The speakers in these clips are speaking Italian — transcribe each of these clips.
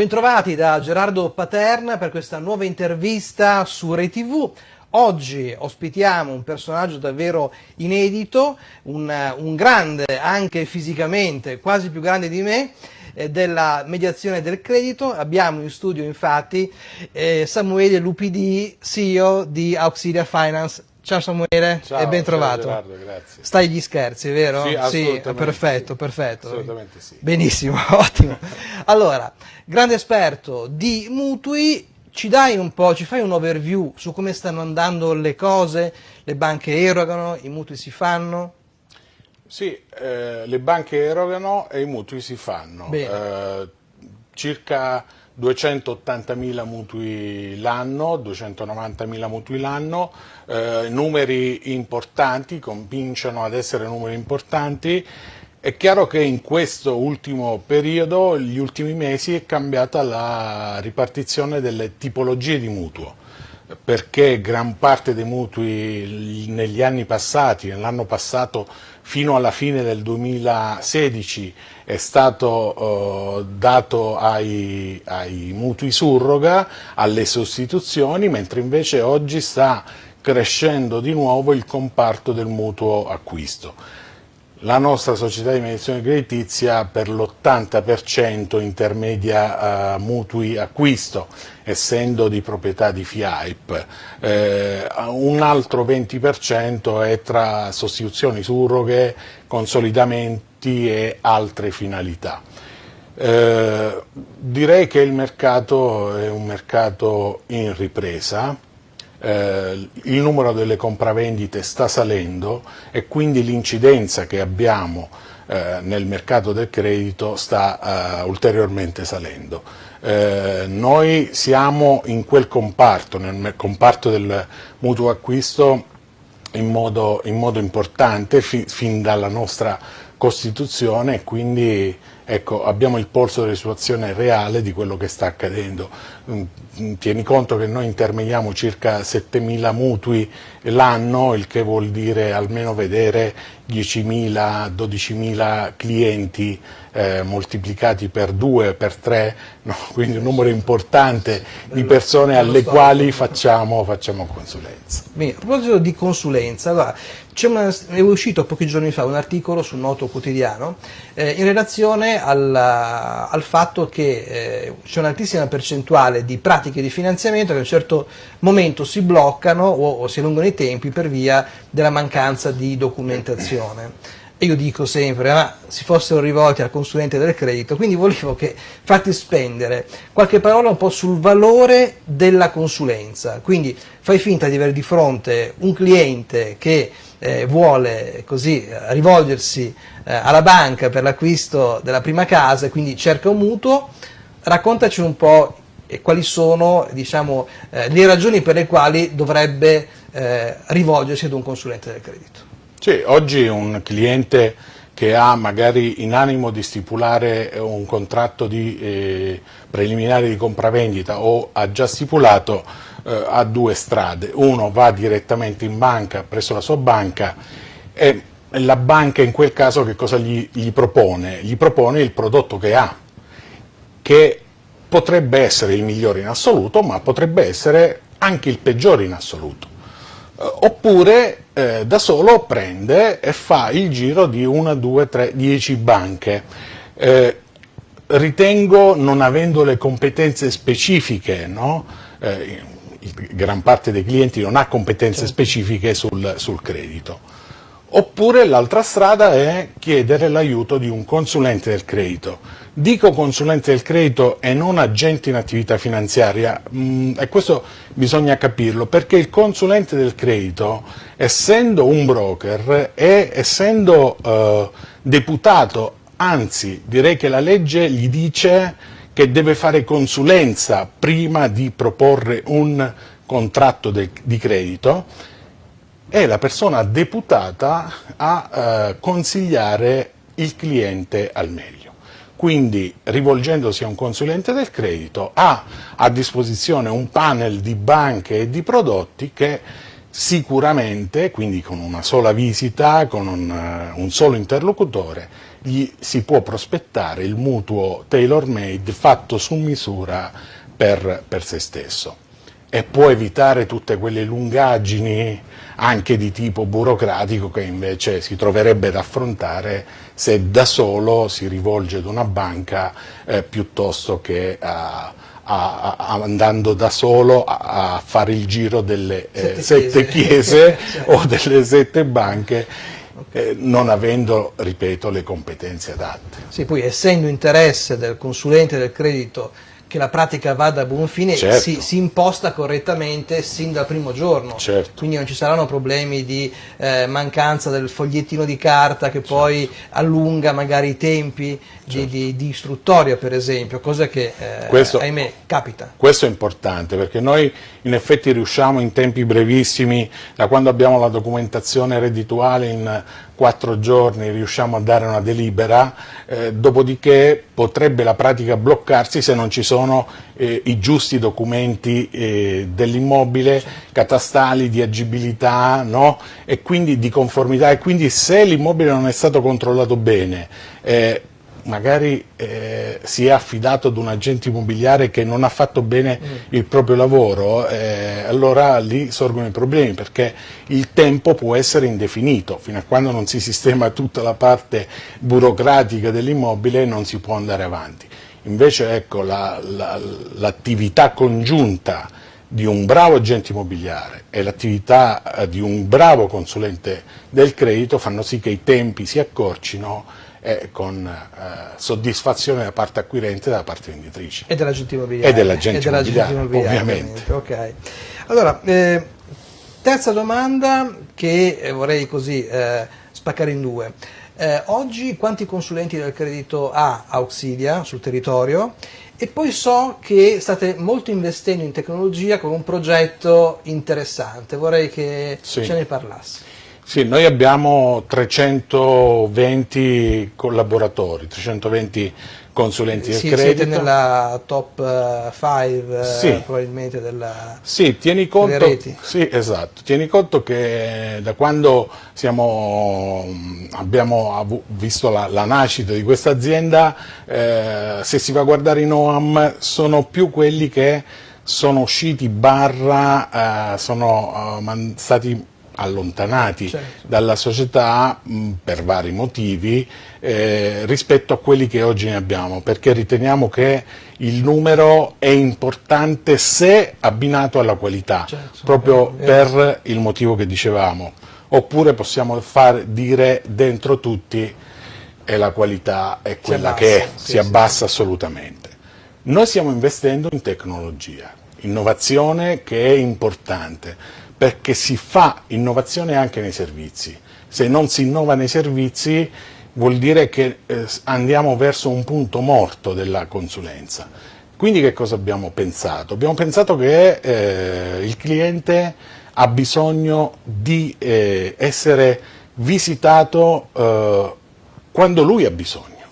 Bentrovati da Gerardo Paterna per questa nuova intervista su Rai TV. Oggi ospitiamo un personaggio davvero inedito, un, un grande anche fisicamente, quasi più grande di me, eh, della mediazione del credito. Abbiamo in studio infatti eh, Samuele Lupidi, CEO di Auxilia Finance. Ciao Samuele ciao, e ben trovato. Gerardo, grazie. Stai gli scherzi, vero? Sì, assolutamente. Sì, perfetto, sì. perfetto. Assolutamente sì. Benissimo, ottimo. Allora, grande esperto di mutui, ci dai un po', ci fai un overview su come stanno andando le cose, le banche erogano, i mutui si fanno? Sì, eh, le banche erogano e i mutui si fanno. Eh, circa 280.000 mutui l'anno, 290.000 mutui l'anno, eh, numeri importanti, cominciano ad essere numeri importanti. È chiaro che in questo ultimo periodo, gli ultimi mesi, è cambiata la ripartizione delle tipologie di mutuo perché gran parte dei mutui negli anni passati, nell'anno passato fino alla fine del 2016 è stato eh, dato ai, ai mutui surroga, alle sostituzioni, mentre invece oggi sta crescendo di nuovo il comparto del mutuo acquisto. La nostra società di mediazione creditizia per l'80% intermedia uh, mutui acquisto, essendo di proprietà di FIAIP. Eh, un altro 20% è tra sostituzioni surroghe, consolidamenti e altre finalità. Eh, direi che il mercato è un mercato in ripresa, eh, il numero delle compravendite sta salendo e quindi l'incidenza che abbiamo eh, nel mercato del credito sta eh, ulteriormente salendo. Eh, noi siamo in quel comparto, nel comparto del mutuo acquisto in modo, in modo importante fi, fin dalla nostra Costituzione e quindi ecco, abbiamo il polso della situazione reale di quello che sta accadendo. Mm, mm, tieni conto che noi intermediamo circa 7.000 mutui l'anno, il che vuol dire almeno vedere 10.000, 12.000 clienti eh, moltiplicati per due, per tre, no? quindi un numero importante di persone alle quali facciamo, facciamo consulenza. Bene, a proposito di consulenza, allora, una, è uscito pochi giorni fa un articolo sul noto quotidiano eh, in relazione al, al fatto che eh, c'è un'altissima percentuale di pratiche di finanziamento che a un certo momento si bloccano o, o si allungano i tempi per via della mancanza di documentazione. E io dico sempre, ma si fossero rivolti al consulente del credito, quindi volevo che fate spendere qualche parola un po' sul valore della consulenza, quindi fai finta di avere di fronte un cliente che eh, vuole così rivolgersi eh, alla banca per l'acquisto della prima casa e quindi cerca un mutuo, raccontaci un po' quali sono diciamo, eh, le ragioni per le quali dovrebbe eh, rivolgersi ad un consulente del credito. Sì, oggi un cliente che ha magari in animo di stipulare un contratto di, eh, preliminare di compravendita o ha già stipulato eh, ha due strade, uno va direttamente in banca presso la sua banca e la banca in quel caso che cosa gli, gli propone? Gli propone il prodotto che ha, che potrebbe essere il migliore in assoluto ma potrebbe essere anche il peggiore in assoluto. Eh, oppure eh, da solo prende e fa il giro di una, due, tre, dieci banche. Eh, ritengo non avendo le competenze specifiche, no? eh, gran parte dei clienti non ha competenze specifiche sul, sul credito. Oppure l'altra strada è chiedere l'aiuto di un consulente del credito. Dico consulente del credito e non agente in attività finanziaria, mh, e questo bisogna capirlo, perché il consulente del credito, essendo un broker e essendo eh, deputato, anzi direi che la legge gli dice che deve fare consulenza prima di proporre un contratto de, di credito, è la persona deputata a eh, consigliare il cliente al meglio. Quindi rivolgendosi a un consulente del credito ha a disposizione un panel di banche e di prodotti che sicuramente, quindi con una sola visita, con un, uh, un solo interlocutore, gli si può prospettare il mutuo tailor made fatto su misura per, per se stesso. E può evitare tutte quelle lungaggini anche di tipo burocratico che invece si troverebbe ad affrontare se da solo si rivolge ad una banca eh, piuttosto che a, a, a, andando da solo a, fare il giro delle eh, sette, chiese, chiese o delle sette banche eh, non avendo, ripeto, le competenze adatte. Sì, poi essendo interesse del consulente del credito che la pratica vada a buon fine certo. si, si, imposta correttamente sin dal primo giorno, certo. quindi non ci saranno problemi di eh, mancanza del fogliettino di carta che poi certo. allunga magari i tempi di, certo. di, di, istruttoria per esempio, cosa che eh, questo, ahimè capita. Questo è importante perché noi in effetti riusciamo in tempi brevissimi, da quando abbiamo la documentazione reddituale in quattro giorni riusciamo a dare una delibera, eh, dopodiché potrebbe la pratica bloccarsi se non ci sono eh, i giusti documenti eh, dell'immobile, catastali, di agibilità no? e quindi di conformità e quindi se l'immobile non è stato controllato bene, eh, magari eh, si è affidato ad un agente immobiliare che non ha fatto bene mm. il proprio lavoro, eh, allora lì sorgono i problemi perché il tempo può essere indefinito, fino a quando non si sistema tutta la parte burocratica dell'immobile non si può andare avanti. Invece ecco, l'attività la, la, congiunta di un bravo agente immobiliare e l'attività eh, di un bravo consulente del credito fanno sì che i tempi si accorcino e con eh, soddisfazione da parte acquirente e da parte venditrice. E dell'agente immobiliare. E dell'agente immobiliare, immobiliare, ovviamente. Okay. Allora, eh, terza domanda che eh, vorrei così eh, spaccare in due. Eh, oggi quanti consulenti del credito ha Auxilia sul territorio? E poi so che state molto investendo in tecnologia con un progetto interessante, vorrei che sì. ce ne parlassi. Sì, noi abbiamo 320 collaboratori, 320 consulenti sì, del credito. Siete nella top 5 eh, sì. eh, probabilmente della, sì, tieni conto, Sì, esatto. Tieni conto che da quando siamo, abbiamo visto la, la, nascita di questa azienda, eh, se si va a guardare i NOAM, sono più quelli che sono usciti barra, eh, sono uh, stati allontanati certo. dalla società mh, per vari motivi eh, rispetto a quelli che oggi ne abbiamo, perché riteniamo che il numero è importante se abbinato alla qualità, certo. proprio eh, per il motivo che dicevamo, oppure possiamo far dire dentro tutti e la qualità è quella che è, sì, si abbassa sì. assolutamente. Noi stiamo investendo in tecnologia, innovazione che è importante, perché si fa innovazione anche nei servizi. Se non si innova nei servizi vuol dire che eh, andiamo verso un punto morto della consulenza. Quindi che cosa abbiamo pensato? Abbiamo pensato che eh, il cliente ha bisogno di eh, essere visitato eh, quando lui ha bisogno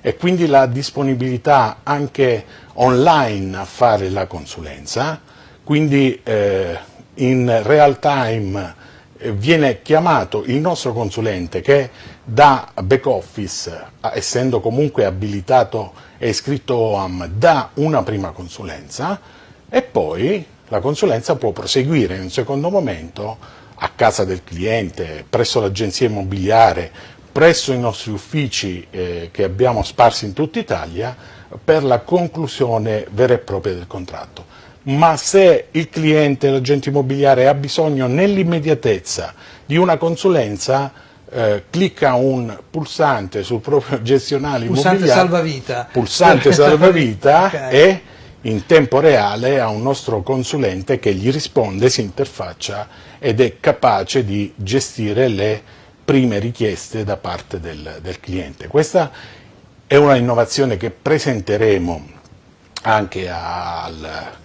e quindi la disponibilità anche online a fare la consulenza, quindi eh, in real time eh, viene chiamato il nostro consulente che da back office, essendo comunque abilitato e iscritto OAM, dà una prima consulenza e poi la consulenza può proseguire in un secondo momento a casa del cliente, presso l'agenzia immobiliare, presso i nostri uffici eh, che abbiamo sparsi in tutta Italia per la conclusione vera e propria del contratto ma se il cliente, l'agente immobiliare ha bisogno nell'immediatezza di una consulenza, eh, clicca un pulsante sul proprio gestionale pulsante immobiliare, salvavita. pulsante salvavita okay. e in tempo reale ha un nostro consulente che gli risponde, si interfaccia ed è capace di gestire le prime richieste da parte del, del cliente. Questa è una innovazione che presenteremo anche al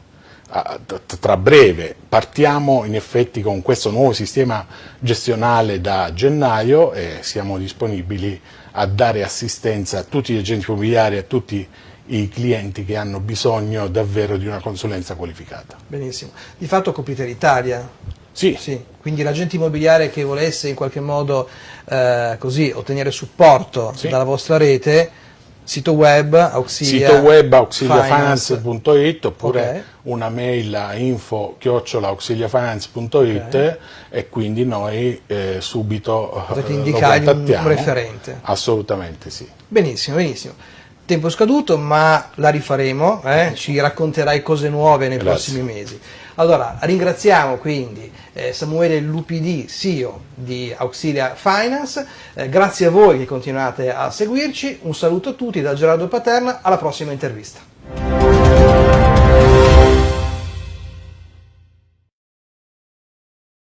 tra breve partiamo in effetti con questo nuovo sistema gestionale da gennaio e siamo disponibili a dare assistenza a tutti gli agenti immobiliari, a tutti i clienti che hanno bisogno davvero di una consulenza qualificata. Benissimo. Di fatto coprite l'Italia? Sì. sì. Quindi l'agente immobiliare che volesse in qualche modo eh, così, ottenere supporto sì. dalla vostra rete, sito web auxilia sito web auxiliafinance.it oppure okay. una mail a info auxiliafinance.it okay. e quindi noi eh, subito potete indicare un referente. Assolutamente sì. Benissimo benissimo tempo scaduto ma la rifaremo eh? ci racconterai cose nuove nei Grazie. prossimi mesi allora, ringraziamo quindi eh, Samuele Lupidi, CEO di Auxilia Finance, eh, grazie a voi che continuate a seguirci, un saluto a tutti da Gerardo Paterna, alla prossima intervista.